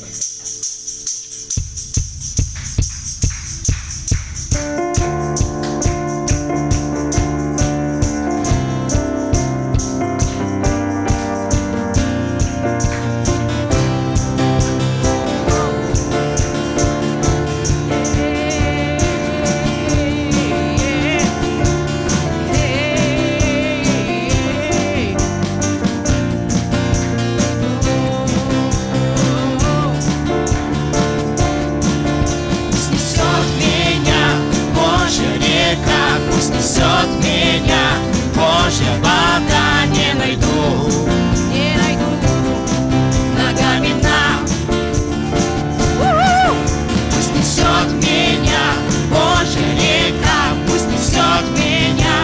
Снесет меня Божья вода, не найду, Не найду. Ногами дна Пусть несет меня Божья река, пусть несет меня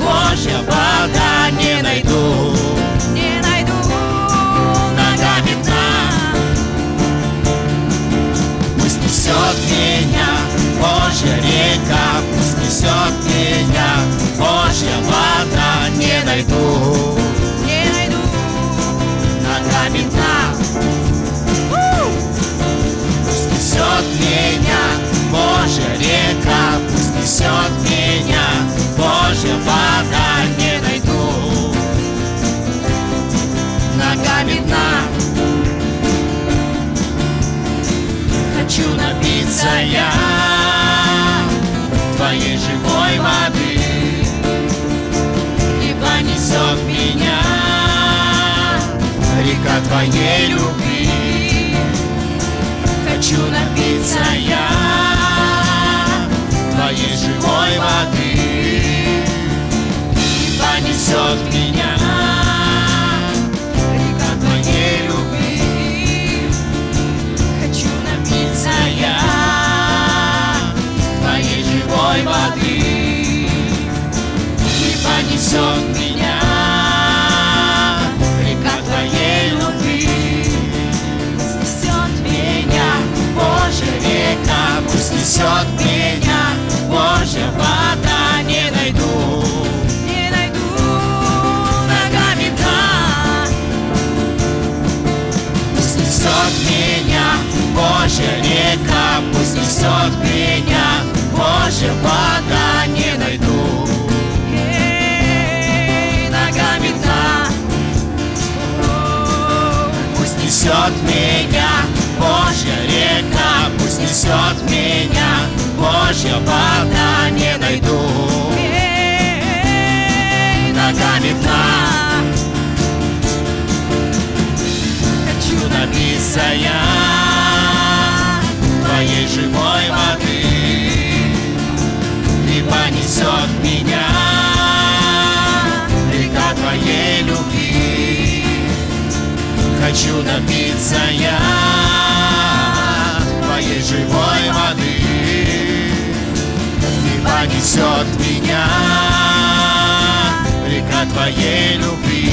Божья вода, не найду, Не найду. Ногами дна Пусть несет меня Божья река, пусть несет меня. Божья вода, не найду, Не найду. Ногами дна. Пусть несет меня. Божья река, пусть несет меня. Божья вода, не найду, ногами дна. Хочу напиться я Твоей живой воды И понесет меня. Река Твоей любви Хочу напиться я живой воды И понесет меня Река Твоей любви Снесет меня Божья река Пусть несет меня. Божья вода Не найду Не найду ногами Пусть несет меня Божья река Пусть несет меня Божья вода Не найду. Эй, ногами дна Пусть несет меня Божья река Пусть несет меня Божья вода Не найду. Эй, ногами дна Хочу напиться Хочу напиться я Твоей живой воды. И понесет меня Река Твоей любви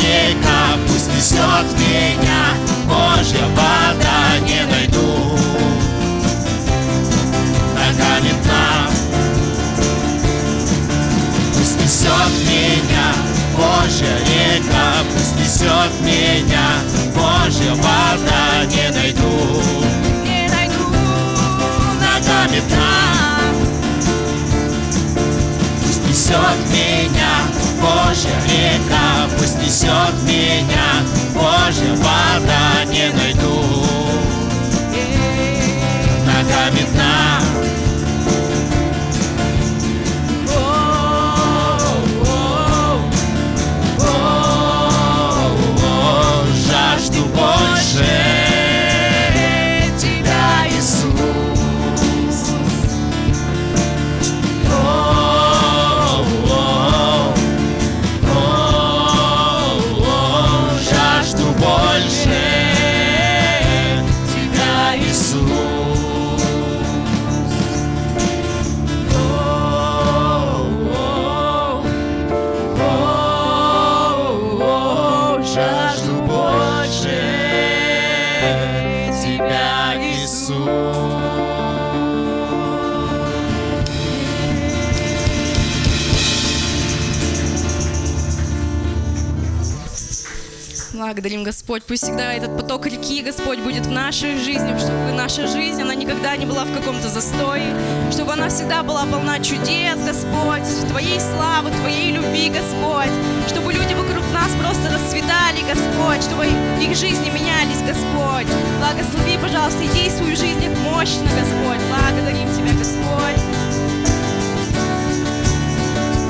река, пусть несет меня Божья вода, не найду ногами дна. Пусть несет меня Божья река, пусть несет меня Божья вода, Боже, река пусть несет меня, Боже, вода не найду. Нога видна, Благодарим, Господь. Пусть всегда этот поток реки, Господь, будет в нашей жизни, чтобы наша жизнь, она никогда не была в каком-то застое, чтобы она всегда была полна чудес, Господь, Твоей славы, Твоей любви, Господь, чтобы люди вокруг нас просто расцветали, Господь, чтобы их жизни менялись, Господь. Благослови, пожалуйста, и действуй в жизнях мощно, Господь. Благодарим Тебя, Господь.